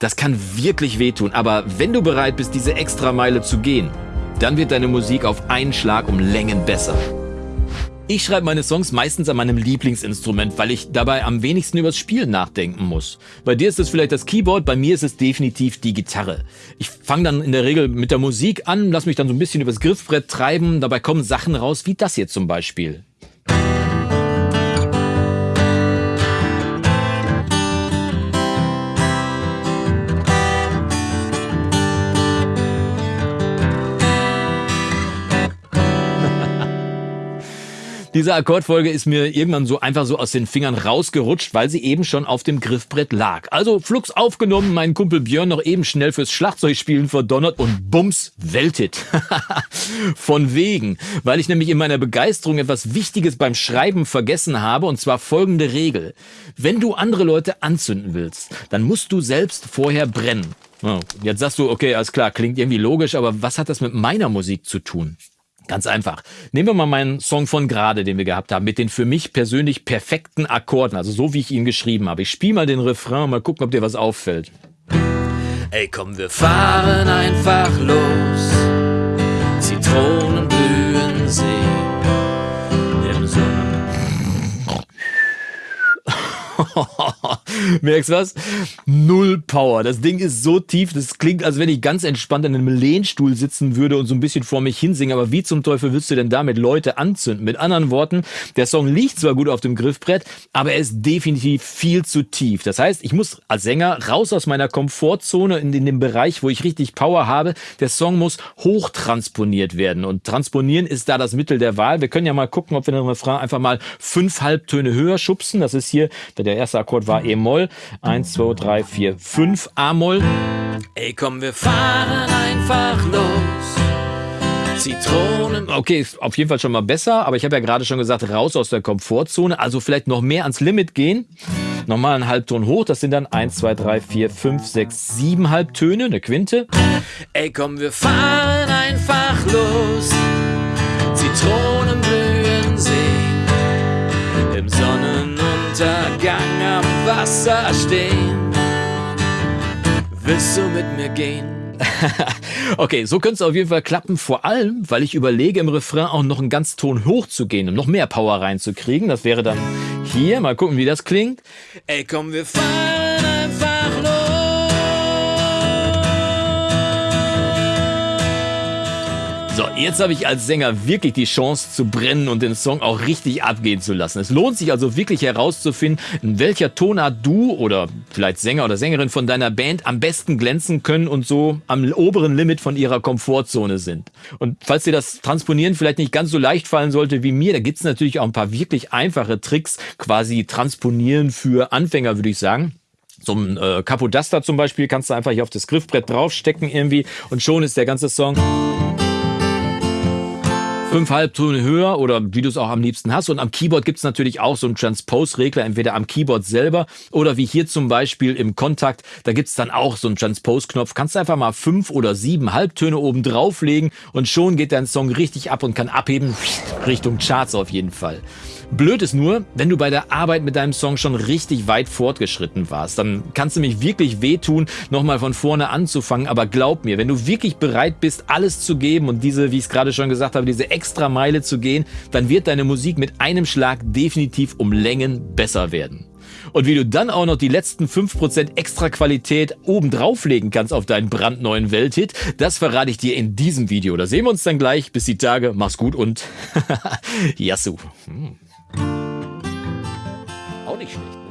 Das kann wirklich wehtun, aber wenn du bereit bist, diese extra Meile zu gehen, dann wird deine Musik auf einen Schlag um Längen besser. Ich schreibe meine Songs meistens an meinem Lieblingsinstrument, weil ich dabei am wenigsten übers Spielen nachdenken muss. Bei dir ist es vielleicht das Keyboard, bei mir ist es definitiv die Gitarre. Ich fange dann in der Regel mit der Musik an, lass mich dann so ein bisschen übers Griffbrett treiben, dabei kommen Sachen raus wie das hier zum Beispiel. Diese Akkordfolge ist mir irgendwann so einfach so aus den Fingern rausgerutscht, weil sie eben schon auf dem Griffbrett lag. Also flugs aufgenommen, meinen Kumpel Björn noch eben schnell fürs Schlagzeugspielen verdonnert und bums, Welthit. Von wegen, weil ich nämlich in meiner Begeisterung etwas Wichtiges beim Schreiben vergessen habe und zwar folgende Regel. Wenn du andere Leute anzünden willst, dann musst du selbst vorher brennen. Oh, jetzt sagst du, okay, alles klar, klingt irgendwie logisch, aber was hat das mit meiner Musik zu tun? Ganz einfach. Nehmen wir mal meinen Song von gerade, den wir gehabt haben, mit den für mich persönlich perfekten Akkorden, also so wie ich ihn geschrieben habe. Ich spiele mal den Refrain, mal gucken, ob dir was auffällt. Ey, komm, wir fahren einfach los. Merkst du was? Null Power. Das Ding ist so tief, das klingt, als wenn ich ganz entspannt in einem Lehnstuhl sitzen würde und so ein bisschen vor mich hinsingen. Aber wie zum Teufel willst du denn damit Leute anzünden? Mit anderen Worten, der Song liegt zwar gut auf dem Griffbrett, aber er ist definitiv viel zu tief. Das heißt, ich muss als Sänger raus aus meiner Komfortzone in, in den Bereich, wo ich richtig Power habe. Der Song muss hochtransponiert werden. Und transponieren ist da das Mittel der Wahl. Wir können ja mal gucken, ob wir den Refrain einfach mal fünf Halbtöne höher schubsen. Das ist hier, der erste Akkord war E-Moll. Eins, zwei, drei, vier, fünf A-Moll. Ey, komm, wir fahren einfach los. Zitronen. Okay, ist auf jeden Fall schon mal besser, aber ich habe ja gerade schon gesagt, raus aus der Komfortzone, also vielleicht noch mehr ans Limit gehen. Nochmal einen Halbton hoch, das sind dann 1, 2, 3, 4, 5, 6, 7 Halbtöne, eine Quinte. Ey, komm, wir fahren einfach los. Zitronen Du mit mir gehen? okay, so könnte es auf jeden Fall klappen, vor allem, weil ich überlege, im Refrain auch noch einen ganz Ton hoch zu gehen, um noch mehr Power reinzukriegen. Das wäre dann hier, mal gucken, wie das klingt. Ey, komm, wir fahren jetzt habe ich als Sänger wirklich die Chance zu brennen und den Song auch richtig abgehen zu lassen. Es lohnt sich also wirklich herauszufinden, in welcher Tonart du oder vielleicht Sänger oder Sängerin von deiner Band am besten glänzen können und so am oberen Limit von ihrer Komfortzone sind. Und falls dir das Transponieren vielleicht nicht ganz so leicht fallen sollte wie mir, da gibt es natürlich auch ein paar wirklich einfache Tricks, quasi Transponieren für Anfänger, würde ich sagen. So ein äh, Capodaster zum Beispiel kannst du einfach hier auf das Griffbrett draufstecken irgendwie und schon ist der ganze Song fünf Halbtöne höher oder wie du es auch am liebsten hast. Und am Keyboard gibt es natürlich auch so einen Transpose-Regler, entweder am Keyboard selber oder wie hier zum Beispiel im Kontakt, da gibt es dann auch so einen Transpose-Knopf. Kannst einfach mal fünf oder sieben Halbtöne oben drauflegen und schon geht dein Song richtig ab und kann abheben Richtung Charts auf jeden Fall. Blöd ist nur, wenn du bei der Arbeit mit deinem Song schon richtig weit fortgeschritten warst, dann kannst du mich wirklich wehtun, nochmal von vorne anzufangen. Aber glaub mir, wenn du wirklich bereit bist, alles zu geben und diese, wie ich es gerade schon gesagt habe, diese extra Meile zu gehen, dann wird deine Musik mit einem Schlag definitiv um Längen besser werden. Und wie du dann auch noch die letzten 5% extra Qualität oben drauflegen kannst auf deinen brandneuen Welthit, das verrate ich dir in diesem Video. Da sehen wir uns dann gleich. Bis die Tage. Mach's gut und Yasu. Auch nicht schlecht.